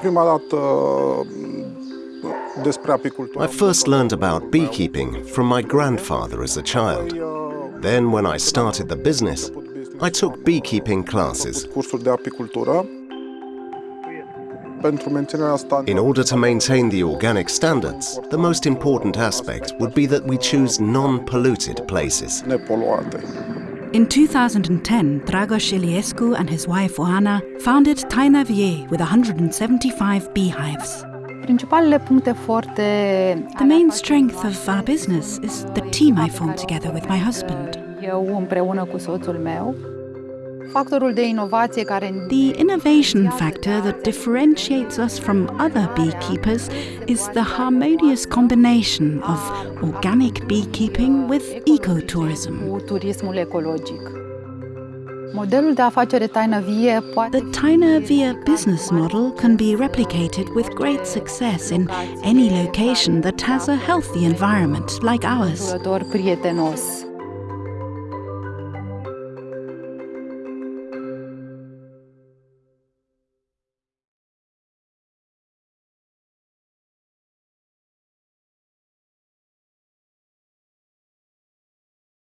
Prima dată mm, despre apicultură. I first learned about beekeeping from my grandfather as a child. Then, when I started the business, I took beekeeping classes. Cursuri de apicultură. In order to maintain the organic standards, the most important aspect would be that we choose non-polluted places. In 2010, Dragos Iliescu and his wife Oana founded Taina Vie with 175 beehives. Principalele puncte forte The main strength of our business is the team I formed together with my husband. The innovation factor that differentiates us from other beekeepers is the harmonious combination of organic beekeeping with ecotourism. turismul ecologic. Modelul de afacere Taină Vie poate The Taina Vie business model can be replicated with great success in any location that has a healthy environment like ours. prietenos